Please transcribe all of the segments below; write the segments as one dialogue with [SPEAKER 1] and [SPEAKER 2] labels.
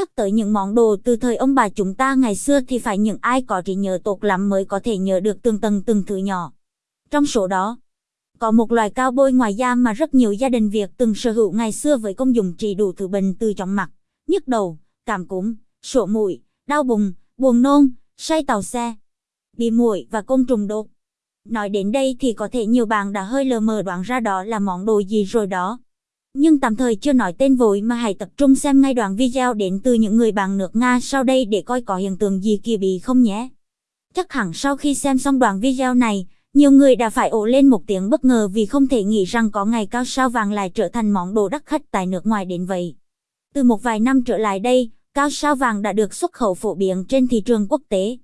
[SPEAKER 1] Nhắc tới những món đồ từ thời ông bà chúng ta ngày xưa thì phải những ai có trí nhớ tốt lắm mới có thể nhớ được từng tầng từng thứ nhỏ. Trong số đó, có một loài cao bôi ngoài da mà rất nhiều gia đình Việt từng sở hữu ngày xưa với công dụng trị đủ thứ bệnh từ chóng mặt, nhức đầu, cảm cúm, sổ mũi, đau bụng, buồn nôn, say tàu xe, bị muội và côn trùng đốt. Nói đến đây thì có thể nhiều bạn đã hơi lờ mờ đoán ra đó là món đồ gì rồi đó. Nhưng tạm thời chưa nói tên vội mà hãy tập trung xem ngay đoạn video đến từ những người bạn nước Nga sau đây để coi có hiện tượng gì kỳ bí không nhé. Chắc hẳn sau khi xem xong đoạn video này, nhiều người đã phải ồ lên một tiếng bất ngờ vì không thể nghĩ rằng có ngày cao sao vàng lại trở thành món đồ đắt khách tại nước ngoài đến vậy. Từ một vài năm trở lại đây, cao sao vàng đã được xuất khẩu phổ biến trên thị trường quốc tế.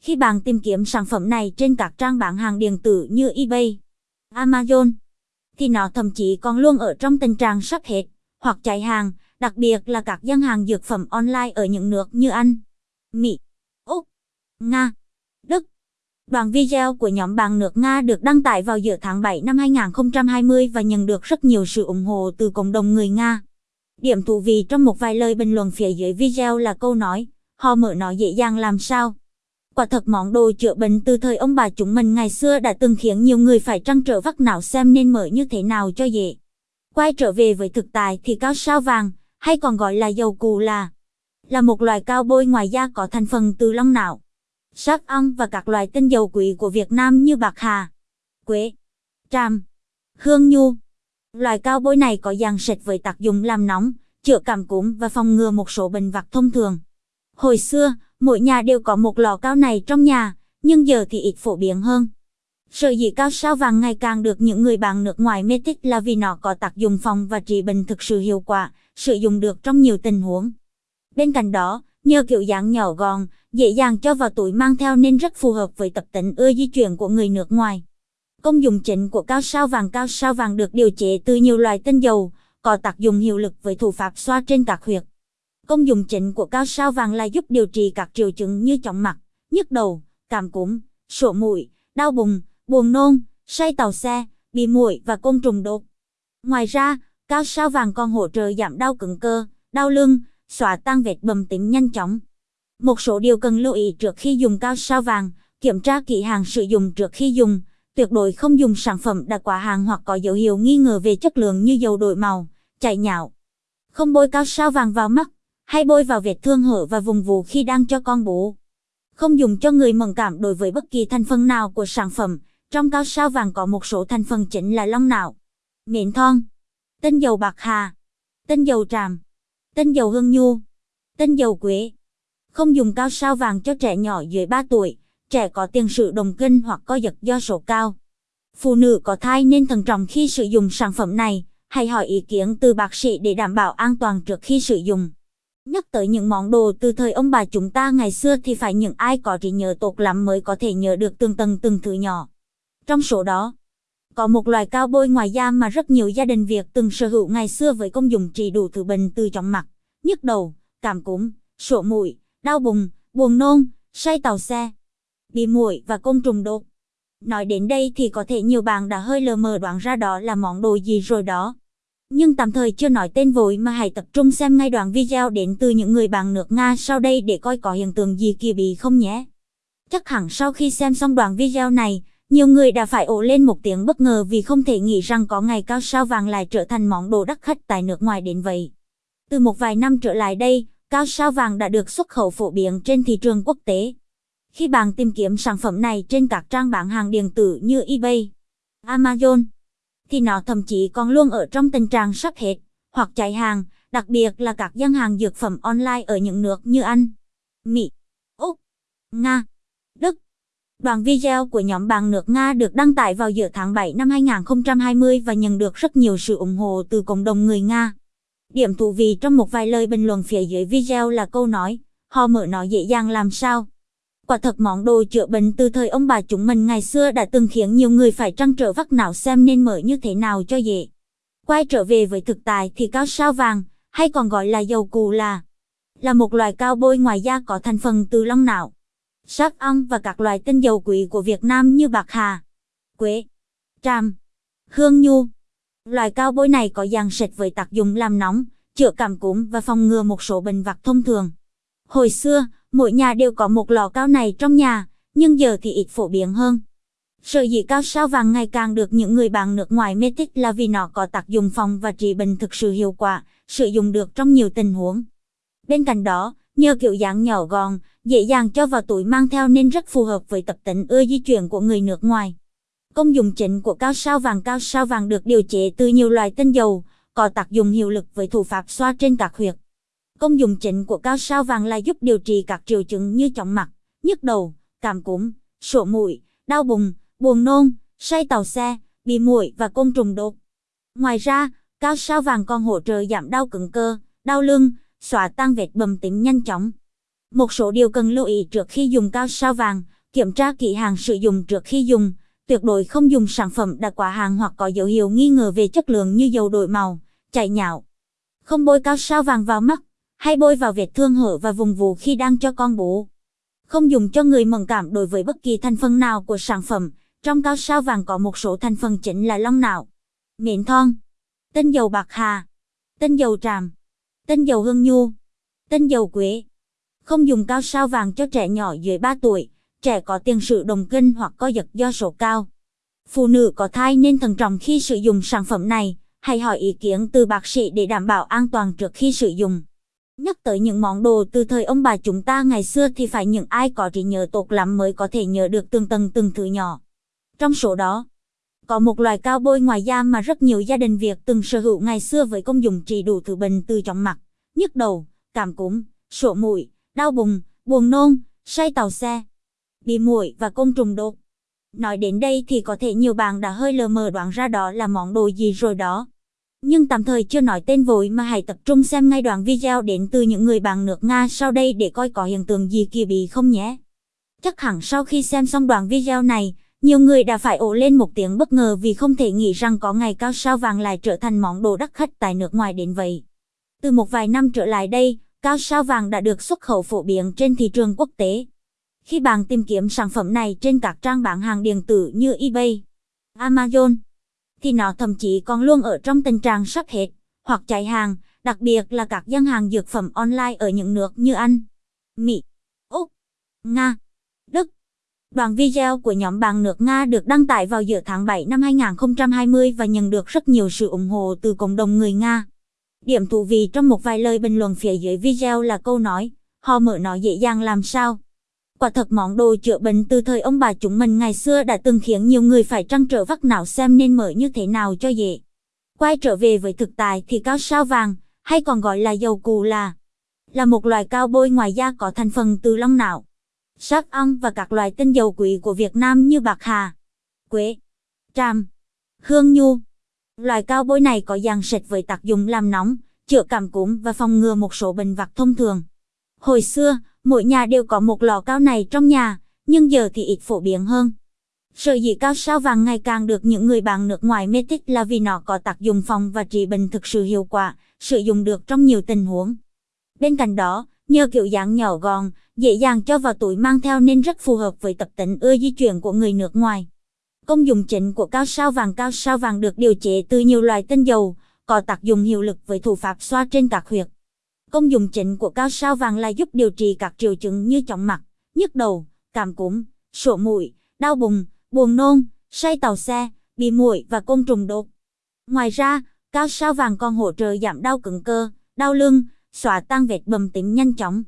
[SPEAKER 1] Khi bạn tìm kiếm sản phẩm này trên các trang bán hàng điện tử như eBay, Amazon, thì nó thậm chí còn luôn ở trong tình trạng sắp hết hoặc cháy hàng, đặc biệt là các gian hàng dược phẩm online ở những nước như Anh, Mỹ, Úc, Nga, Đức. Đoạn video của nhóm bạn nước Nga được đăng tải vào giữa tháng 7 năm 2020 và nhận được rất nhiều sự ủng hộ từ cộng đồng người Nga. Điểm thú vị trong một vài lời bình luận phía dưới video là câu nói, họ mở nó dễ dàng làm sao. Quả thật món đồ chữa bệnh từ thời ông bà chúng mình ngày xưa đã từng khiến nhiều người phải trăn trở vắt não xem nên mở như thế nào cho dễ. Quay trở về với thực tại thì cao sao vàng, hay còn gọi là dầu cù là, là một loại cao bôi ngoài da có thành phần từ long não, sắc ong và các loại tinh dầu quý của Việt Nam như bạc hà, quế, tràm, hương nhu. loài cao bôi này có dạng sệt với tác dụng làm nóng, chữa cảm cúm và phòng ngừa một số bệnh vặt thông thường. Hồi xưa, mỗi nhà đều có một lò cao này trong nhà, nhưng giờ thì ít phổ biến hơn. Sở dĩ cao sao vàng ngày càng được những người bạn nước ngoài mê thích là vì nó có tác dụng phòng và trị bệnh thực sự hiệu quả, sử dụng được trong nhiều tình huống. Bên cạnh đó, nhờ kiểu dáng nhỏ gọn, dễ dàng cho vào túi mang theo nên rất phù hợp với tập tính ưa di chuyển của người nước ngoài. Công dụng chính của cao sao vàng Cao sao vàng được điều chế từ nhiều loại tinh dầu, có tác dụng hiệu lực với thủ pháp xoa trên các huyệt. Công dụng chính của cao sao vàng là giúp điều trị các triệu chứng như chóng mặt, nhức đầu, cảm cúm, sổ mũi, đau bụng, buồn nôn, say tàu xe, bị muội và côn trùng đốt. Ngoài ra, cao sao vàng còn hỗ trợ giảm đau cứng cơ, đau lưng, xóa tan vết bầm tím nhanh chóng. Một số điều cần lưu ý trước khi dùng cao sao vàng, kiểm tra kỹ hàng sử dụng trước khi dùng, tuyệt đối không dùng sản phẩm đã quá hàng hoặc có dấu hiệu nghi ngờ về chất lượng như dầu đổi màu, chảy nhạo. Không bôi cao sao vàng vào mắt, hay bôi vào vết thương hở và vùng vú khi đang cho con bú. Không dùng cho người mẫn cảm đối với bất kỳ thành phần nào của sản phẩm, trong cao sao vàng có một số thành phần chính là long não, miến thon, tinh dầu bạc hà, tinh dầu tràm, tinh dầu hương nhu, tinh dầu quế. Không dùng cao sao vàng cho trẻ nhỏ dưới 3 tuổi, trẻ có tiền sử đồng kinh hoặc co giật do sổ cao. Phụ nữ có thai nên thận trọng khi sử dụng sản phẩm này, hãy hỏi ý kiến từ bác sĩ để đảm bảo an toàn trước khi sử dụng. Nhắc tới những món đồ từ thời ông bà chúng ta ngày xưa thì phải những ai có trí nhớ tốt lắm mới có thể nhớ được từng tầng từng thứ nhỏ. Trong số đó, có một loài cao bôi ngoài da mà rất nhiều gia đình Việt từng sở hữu ngày xưa với công dụng trị đủ thứ bệnh từ chóng mặt, nhức đầu, cảm cúm, sổ mũi, đau bụng, buồn nôn, say tàu xe, bị muội và côn trùng đốt. Nói đến đây thì có thể nhiều bạn đã hơi lờ mờ đoán ra đó là món đồ gì rồi đó. Nhưng tạm thời chưa nói tên vội mà hãy tập trung xem ngay đoạn video đến từ những người bạn nước Nga sau đây để coi có hiện tượng gì kỳ bí không nhé. Chắc hẳn sau khi xem xong đoạn video này, nhiều người đã phải ồ lên một tiếng bất ngờ vì không thể nghĩ rằng có ngày cao sao vàng lại trở thành món đồ đắt khách tại nước ngoài đến vậy. Từ một vài năm trở lại đây, cao sao vàng đã được xuất khẩu phổ biến trên thị trường quốc tế. Khi bạn tìm kiếm sản phẩm này trên các trang bán hàng điện tử như eBay, Amazon, thì nó thậm chí còn luôn ở trong tình trạng sắp hết hoặc cháy hàng, đặc biệt là các gian hàng dược phẩm online ở những nước như Anh, Mỹ, Úc, Nga, Đức. Đoạn video của nhóm bạn nước Nga được đăng tải vào giữa tháng 7 năm 2020 và nhận được rất nhiều sự ủng hộ từ cộng đồng người Nga. Điểm thú vị trong một vài lời bình luận phía dưới video là câu nói, họ mở nó dễ dàng làm sao. Quả thật món đồ chữa bệnh từ thời ông bà chúng mình ngày xưa đã từng khiến nhiều người phải trăn trở vắt não xem nên mở như thế nào cho dễ. Quay trở về với thực tại thì cao sao vàng, hay còn gọi là dầu cù là, là một loại cao bôi ngoài da có thành phần từ long não, sắc ong và các loài tinh dầu quý của Việt Nam như bạc hà, quế, tràm, hương nhu. loài cao bôi này có dạng sệt với tác dụng làm nóng, chữa cảm cúm và phòng ngừa một số bệnh vặt thông thường. Hồi xưa, mỗi nhà đều có một lọ cao này trong nhà, nhưng giờ thì ít phổ biến hơn. Sở dĩ cao sao vàng ngày càng được những người bạn nước ngoài mê thích là vì nó có tác dụng phòng và trị bệnh thực sự hiệu quả, sử dụng được trong nhiều tình huống. Bên cạnh đó, nhờ kiểu dáng nhỏ gọn, dễ dàng cho vào túi mang theo nên rất phù hợp với tập tính ưa di chuyển của người nước ngoài. Công dụng chính của cao sao vàng Cao sao vàng được điều chế từ nhiều loại tinh dầu, có tác dụng hiệu lực với thủ pháp xoa trên các huyệt. Công dụng chính của cao sao vàng là giúp điều trị các triệu chứng như chóng mặt, nhức đầu, cảm cúm, sổ mũi, đau bụng, buồn nôn, say tàu xe, bị muội và côn trùng đốt. Ngoài ra, cao sao vàng còn hỗ trợ giảm đau cứng cơ, đau lưng, xóa tan vết bầm tím nhanh chóng. Một số điều cần lưu ý trước khi dùng cao sao vàng, kiểm tra kỹ hàng sử dụng trước khi dùng, tuyệt đối không dùng sản phẩm đã quá hàng hoặc có dấu hiệu nghi ngờ về chất lượng như dầu đổi màu, chảy nhạo. Không bôi cao sao vàng vào mắt, hay bôi vào vết thương hở và vùng vú khi đang cho con bú. Không dùng cho người mẫn cảm đối với bất kỳ thành phần nào của sản phẩm, trong cao sao vàng có một số thành phần chính là long não, miến thon, tinh dầu bạc hà, tinh dầu tràm, tinh dầu hương nhu, tinh dầu quế. Không dùng cao sao vàng cho trẻ nhỏ dưới 3 tuổi, trẻ có tiền sử đồng kinh hoặc co giật do sổ cao. Phụ nữ có thai nên thận trọng khi sử dụng sản phẩm này, hãy hỏi ý kiến từ bác sĩ để đảm bảo an toàn trước khi sử dụng. Nhắc tới những món đồ từ thời ông bà chúng ta ngày xưa thì phải những ai có trí nhớ tốt lắm mới có thể nhớ được từng tầng từng thứ nhỏ. Trong số đó, có một loài cao bôi ngoài da mà rất nhiều gia đình Việt từng sở hữu ngày xưa với công dụng trị đủ thứ bệnh từ chóng mặt, nhức đầu, cảm cúm, sổ mũi, đau bụng, buồn nôn, say tàu xe, bị muội và côn trùng đột Nói đến đây thì có thể nhiều bạn đã hơi lờ mờ đoán ra đó là món đồ gì rồi đó. Nhưng tạm thời chưa nói tên vội mà hãy tập trung xem ngay đoạn video đến từ những người bạn nước Nga sau đây để coi có hiện tượng gì kỳ bí không nhé. Chắc hẳn sau khi xem xong đoạn video này, nhiều người đã phải ổ lên một tiếng bất ngờ vì không thể nghĩ rằng có ngày cao sao vàng lại trở thành món đồ đắt khách tại nước ngoài đến vậy. Từ một vài năm trở lại đây, cao sao vàng đã được xuất khẩu phổ biến trên thị trường quốc tế. Khi bạn tìm kiếm sản phẩm này trên các trang bán hàng điện tử như eBay, Amazon, thì nó thậm chí còn luôn ở trong tình trạng sắp hết hoặc cháy hàng, đặc biệt là các gian hàng dược phẩm online ở những nước như Anh, Mỹ, Úc, Nga, Đức. Đoạn video của nhóm bạn nước Nga được đăng tải vào giữa tháng 7 năm 2020 và nhận được rất nhiều sự ủng hộ từ cộng đồng người Nga. Điểm thú vị trong một vài lời bình luận phía dưới video là câu nói, họ mở nó dễ dàng làm sao. Quả thật món đồ chữa bệnh từ thời ông bà chúng mình ngày xưa đã từng khiến nhiều người phải trăn trở vắt não xem nên mở như thế nào cho dễ. Quay trở về với thực tại thì cao sao vàng, hay còn gọi là dầu cù là, là một loài cao bôi ngoài da có thành phần từ long não, sáp ong và các loài tinh dầu quý của Việt Nam như bạc hà, quế, tràm, hương nhu. loài cao bôi này có dạng sệt với tác dụng làm nóng, chữa cảm cúm và phòng ngừa một số bệnh vặt thông thường. Hồi xưa, mỗi nhà đều có một lò cao này trong nhà, nhưng giờ thì ít phổ biến hơn. Sở dĩ cao sao vàng ngày càng được những người bạn nước ngoài mê thích là vì nó có tác dụng phòng và trị bệnh thực sự hiệu quả, sử dụng được trong nhiều tình huống. Bên cạnh đó, nhờ kiểu dáng nhỏ gọn, dễ dàng cho vào túi mang theo nên rất phù hợp với tập tính ưa di chuyển của người nước ngoài. Công dụng chính của cao sao vàng Cao sao vàng được điều chế từ nhiều loại tinh dầu, có tác dụng hiệu lực với thủ pháp xoa trên các huyệt. Công dụng chính của cao sao vàng là giúp điều trị các triệu chứng như chóng mặt, nhức đầu, cảm cúm, sổ mũi, đau bụng, buồn nôn, say tàu xe, bị muội và côn trùng đốt. Ngoài ra, cao sao vàng còn hỗ trợ giảm đau cứng cơ, đau lưng, xóa tan vết bầm tím nhanh chóng.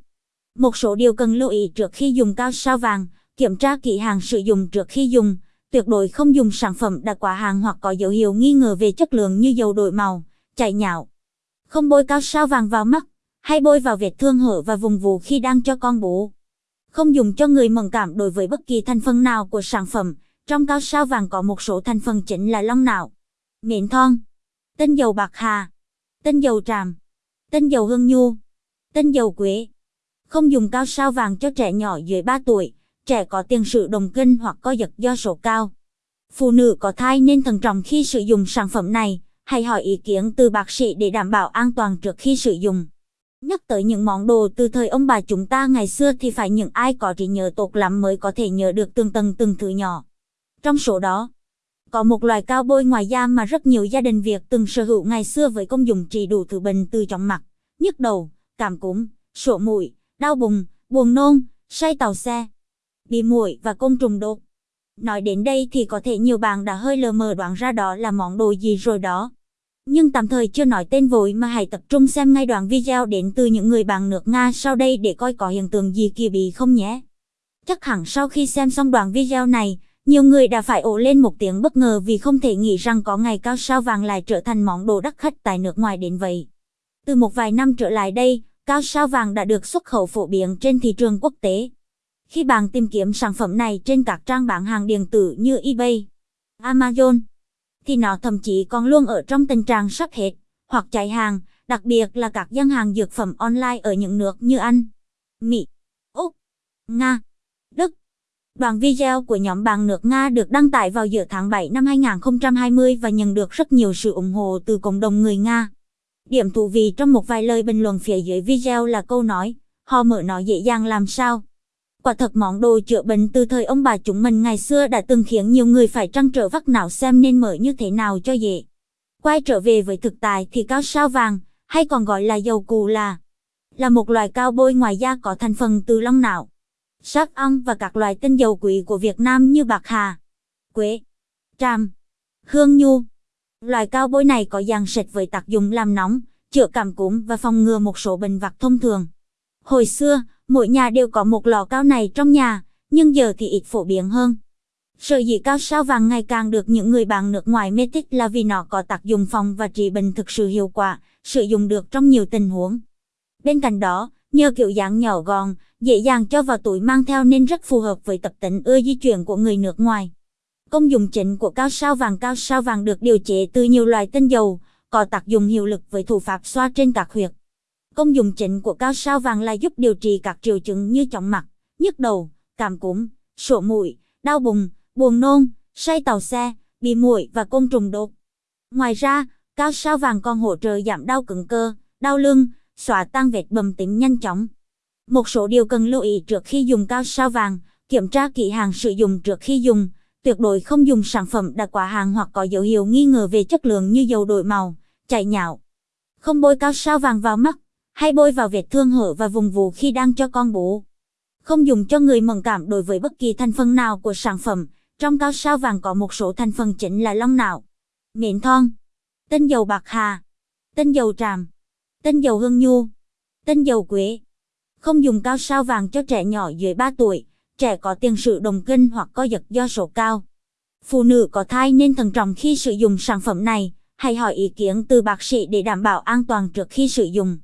[SPEAKER 1] Một số điều cần lưu ý trước khi dùng cao sao vàng, kiểm tra kỹ hàng sử dụng trước khi dùng, tuyệt đối không dùng sản phẩm đã quá hàng hoặc có dấu hiệu nghi ngờ về chất lượng như dầu đổi màu, chảy nhạo. Không bôi cao sao vàng vào mắt, hay bôi vào vết thương hở và vùng vú khi đang cho con bú. Không dùng cho người mẫn cảm đối với bất kỳ thành phần nào của sản phẩm. Trong cao sao vàng có một số thành phần chính là long não, miến thon, tinh dầu bạc hà, tinh dầu tràm, tinh dầu hương nhu, tinh dầu quế. Không dùng cao sao vàng cho trẻ nhỏ dưới 3 tuổi, trẻ có tiền sử đồng kinh hoặc co giật do sổ cao. Phụ nữ có thai nên thận trọng khi sử dụng sản phẩm này, hãy hỏi ý kiến từ bác sĩ để đảm bảo an toàn trước khi sử dụng. Nhắc tới những món đồ từ thời ông bà chúng ta ngày xưa thì phải những ai có trí nhớ tốt lắm mới có thể nhớ được từng tầng từng thứ nhỏ. Trong số đó, Có một loài cao bôi ngoài da mà rất nhiều gia đình Việt từng sở hữu ngày xưa với công dụng trị đủ thứ bệnh từ chóng mặt, nhức đầu, cảm cúm, sổ mũi, đau bụng, buồn nôn, say tàu xe, bị muỗi và côn trùng đột. Nói đến đây thì có thể nhiều bạn đã hơi lờ mờ đoán ra đó là món đồ gì rồi đó. Nhưng tạm thời chưa nói tên vội mà hãy tập trung xem ngay đoạn video đến từ những người bạn nước Nga sau đây để coi có hiện tượng gì kỳ bí không nhé. Chắc hẳn sau khi xem xong đoạn video này, nhiều người đã phải ồ lên một tiếng bất ngờ vì không thể nghĩ rằng có ngày cao sao vàng lại trở thành món đồ đắt khách tại nước ngoài đến vậy. Từ một vài năm trở lại đây, cao sao vàng đã được xuất khẩu phổ biến trên thị trường quốc tế. Khi bạn tìm kiếm sản phẩm này trên các trang bán hàng điện tử như eBay, Amazon, thì nó thậm chí còn luôn ở trong tình trạng sắp hết hoặc cháy hàng, đặc biệt là các gian hàng dược phẩm online ở những nước như Anh, Mỹ, Úc, Nga, Đức. Đoạn video của nhóm bạn nước Nga được đăng tải vào giữa tháng 7 năm 2020 và nhận được rất nhiều sự ủng hộ từ cộng đồng người Nga. Điểm thú vị trong một vài lời bình luận phía dưới video là câu nói, họ mở nó dễ dàng làm sao. Quả thật món đồ chữa bệnh từ thời ông bà chúng mình ngày xưa đã từng khiến nhiều người phải trăn trở vắt não xem nên mở như thế nào cho dễ. Quay trở về với thực tại thì cao sao vàng, hay còn gọi là dầu cù là, là một loài cao bôi ngoài da có thành phần từ long não, sắc ong và các loài tinh dầu quý của Việt Nam như bạc hà, quế, tràm, hương nhu. Loài cao bôi này có dạng sệt với tác dụng làm nóng, chữa cảm cúm và phòng ngừa một số bệnh vặt thông thường. Hồi xưa, mỗi nhà đều có một lò cao này trong nhà, nhưng giờ thì ít phổ biến hơn. Sở dĩ cao sao vàng ngày càng được những người bạn nước ngoài mê thích là vì nó có tác dụng phòng và trị bệnh thực sự hiệu quả, sử dụng được trong nhiều tình huống. Bên cạnh đó, nhờ kiểu dáng nhỏ gọn, dễ dàng cho vào túi mang theo nên rất phù hợp với tập tính ưa di chuyển của người nước ngoài. Công dụng chính của cao sao vàng Cao sao vàng được điều chế từ nhiều loại tinh dầu, có tác dụng hiệu lực với thủ pháp xoa trên các huyệt. Công dụng chính của cao sao vàng là giúp điều trị các triệu chứng như chóng mặt, nhức đầu, cảm cúm, sổ mũi, đau bụng, buồn nôn, say tàu xe, bị muỗi và côn trùng đốt. Ngoài ra, cao sao vàng còn hỗ trợ giảm đau cứng cơ, đau lưng, xóa tan vết bầm tím nhanh chóng. Một số điều cần lưu ý trước khi dùng cao sao vàng, kiểm tra kỹ hàng sử dụng trước khi dùng, tuyệt đối không dùng sản phẩm đã quá hàng hoặc có dấu hiệu nghi ngờ về chất lượng như dầu đổi màu, chảy nhạo. Không bôi cao sao vàng vào mắt, hay bôi vào vết thương hở và vùng vú khi đang cho con bú. Không dùng cho người mẫn cảm đối với bất kỳ thành phần nào của sản phẩm. Trong cao sao vàng có một số thành phần chính là long não, miệng thon, tinh dầu bạc hà, tinh dầu tràm, tinh dầu hương nhu, tinh dầu quế. Không dùng cao sao vàng cho trẻ nhỏ dưới 3 tuổi, trẻ có tiền sử đồng kinh hoặc co giật do sổ cao. Phụ nữ có thai nên thận trọng khi sử dụng sản phẩm này, hãy hỏi ý kiến từ bác sĩ để đảm bảo an toàn trước khi sử dụng.